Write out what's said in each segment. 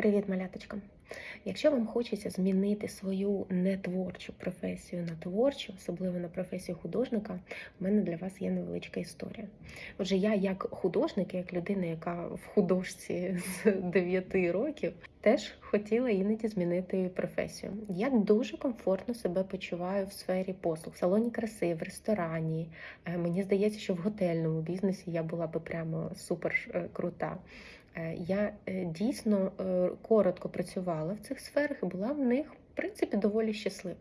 Привіт, маляточка! Якщо вам хочеться змінити свою нетворчу професію на творчу, особливо на професію художника, в мене для вас є невеличка історія. Отже, я як художник, як людина, яка в художці з 9 років, теж хотіла іноді змінити професію. Я дуже комфортно себе почуваю в сфері послуг, в салоні краси, в ресторані. Е, Мені здається, що в готельному бізнесі я була би прямо супер е, крута. Е, Я е, дійсно е, коротко працювала в цих сферах і була в них, в принципі, доволі щаслива.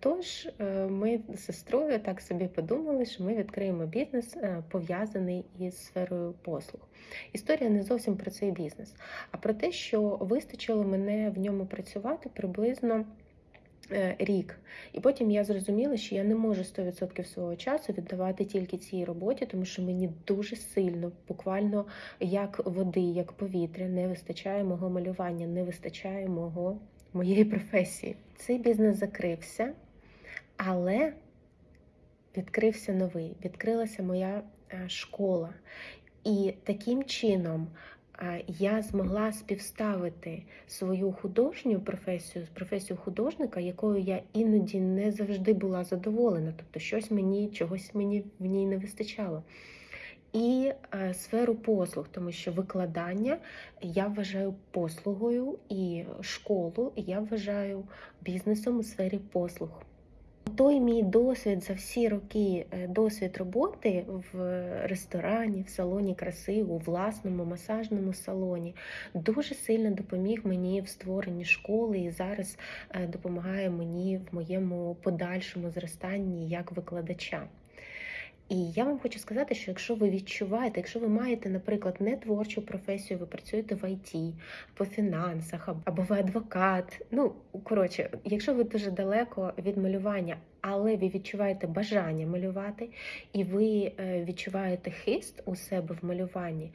Тож ми з сестрою так собі подумали, що ми відкриємо бізнес пов'язаний із сферою послуг. Історія не зовсім про цей бізнес, а про те, що вистачило мене в ньому працювати приблизно. Е, Рік, і потім я зрозуміла, що я не можу 100% свого часу віддавати тільки цій роботі, тому що мені дуже сильно, буквально як води, як повітря, не вистачає мого малювання, не вистачає мого моєї професії. Цей бізнес закрився, але відкрився новий, відкрилася моя е, школа. І таким чином я змогла співставити свою художню професію з професією художника, якою я іноді не завжди була задоволена. Тобто щось мені, чогось мені в ній не вистачало. І е, сферу послуг, тому що викладання я вважаю послугою, і школу я вважаю бізнесом у сфері послуг. Той мій досвід за всі роки, е, досвід роботи в ресторані, в салоні краси, у власному масажному салоні, дуже сильно допоміг мені в створенні школи і зараз е, допомагає мені в моєму подальшому зростанні як викладача. І я вам хочу сказати, що якщо ви відчуваєте, якщо ви маєте, наприклад, не творчу професію, ви працюєте в ІТ, по фінансах, або ви адвокат. Ну коротше, якщо ви дуже далеко від малювання, але ви відчуваєте бажання малювати, і ви е, відчуваєте хист у себе в малюванні,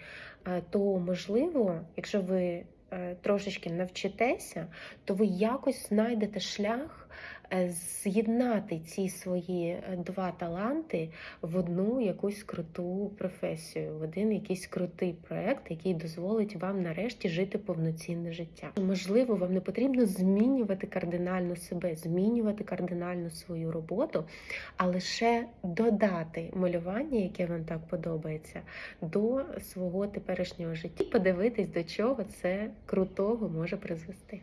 е, то можливо, якщо ви е, трошечки навчитеся, то ви якось знайдете шлях з'єднати ці свої е, два таланти в одну якусь круту професію, в один якийсь крутий проект, який дозволить вам нарешті жити повноцінне життя. Можливо, вам не потрібно змінювати кардинально себе, змінювати кардинально свою роботу, а лише додати малювання, яке вам так подобається, до свого теперішнього життя, подивитись, до чого це крутого може призвести.